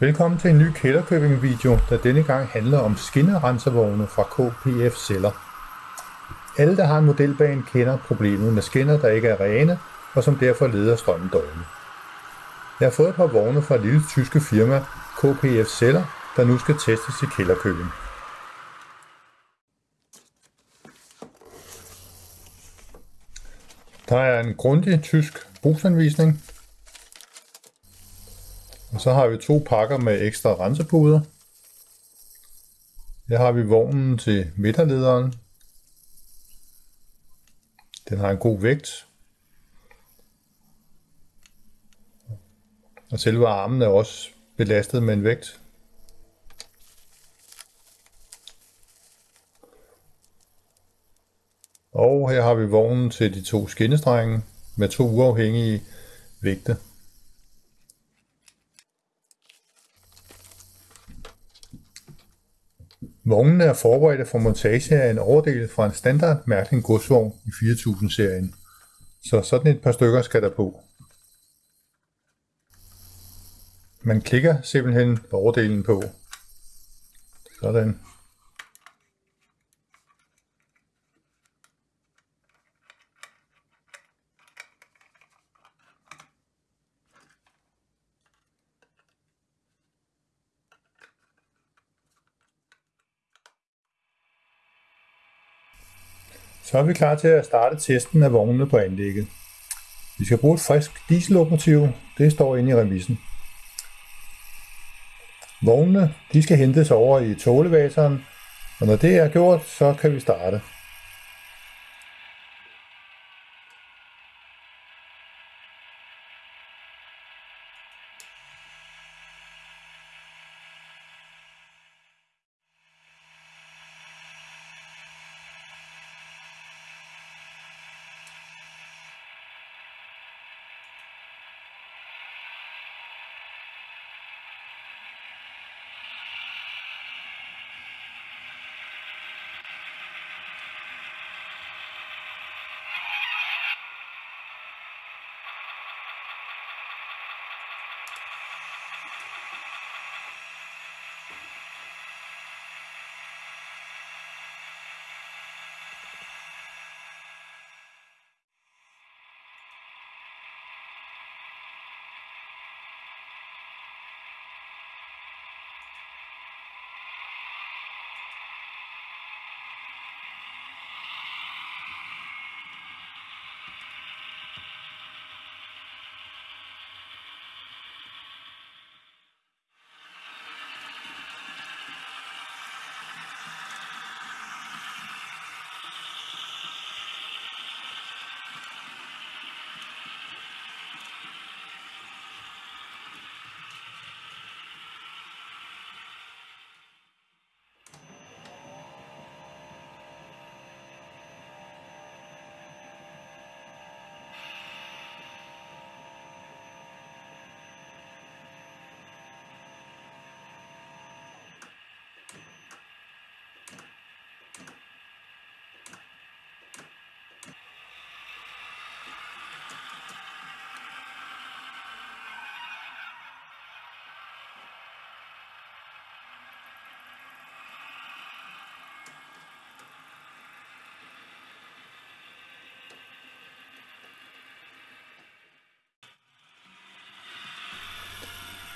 Velkommen til en ny Kælderkøbing video, der denne gang handler om skinnerenservogne fra KPF Celler. Alle, der har en modelbane, kender problemet med skinner, der ikke er rene, og som derfor leder strømmen dårligt. Jeg har fået et par vogne fra et lille tyske firma, KPF Celler, der nu skal testes i Kælderkøbing. Der er en grundig tysk brugsanvisning, og så har vi to pakker med ekstra rensepuder. Her har vi vognen til midterlederen. Den har en god vægt. Og selve armen er også belastet med en vægt. Og her har vi vognen til de to skinnestrenge med to uafhængige vægte. Vognene er forberedte for montage af en overdel fra en standard Mærkning godsvogn i 4000-serien, så sådan et par stykker skal der på. Man klikker simpelthen overdelen på. Sådan. Så er vi klar til at starte testen af vognene på anlægget. Vi skal bruge et frisk diesellokomotiv. Det står inde i remissen. Vognene de skal hentes over i tålevaseren, og når det er gjort, så kan vi starte.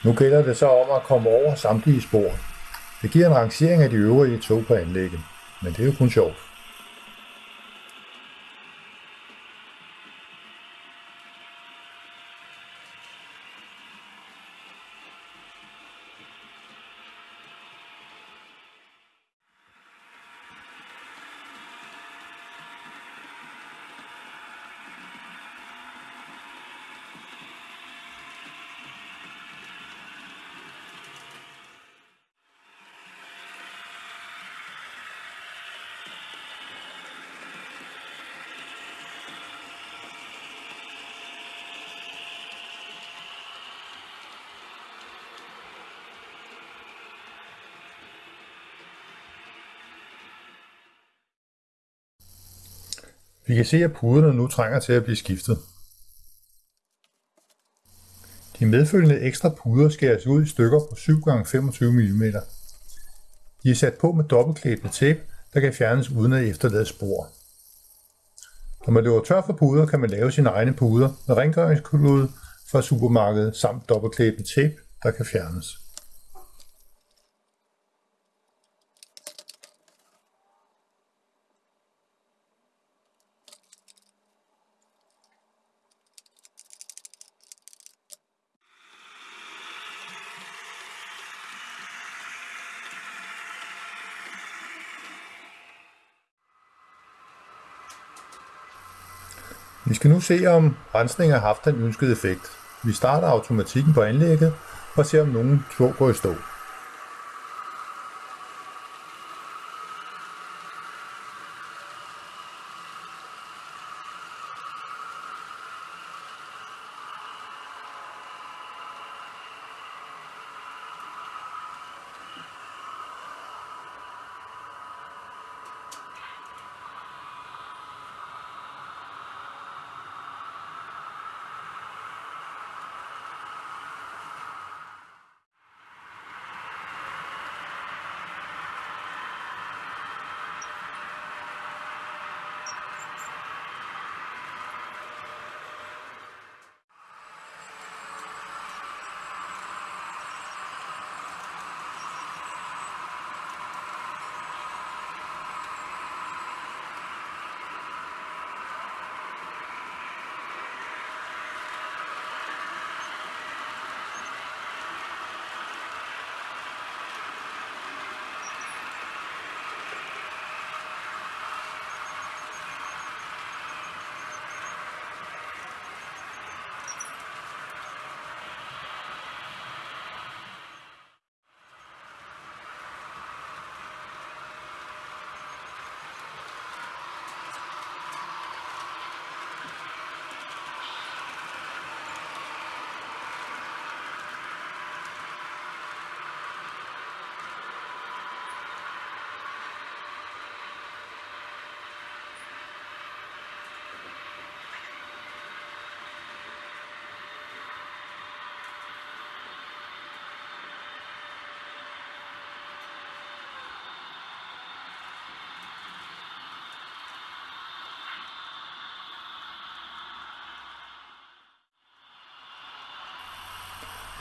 Nu gælder det så om at komme over samtlige spor. Det giver en rangering af de øvrige tog på anlægget, men det er jo kun sjovt. Vi kan se, at puderne nu trænger til at blive skiftet. De medfølgende ekstra puder skæres ud i stykker på 7x25 mm. De er sat på med dobbeltklæbende tape, der kan fjernes uden at efterlade spor. Når man løber tør for puder, kan man lave sine egne puder med rengøringsklode fra supermarkedet samt dobbeltklæbende tape, der kan fjernes. Vi skal nu se, om rensningen har haft den ønskede effekt. Vi starter automatikken på anlægget og ser, om nogen tog går i stå.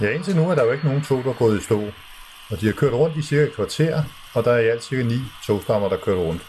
Ja, indtil nu er der jo ikke nogen tog, der er gået i stå. Og de har kørt rundt i cirka et kvarter, og der er i alt cirka ni togstammer, der kørt rundt.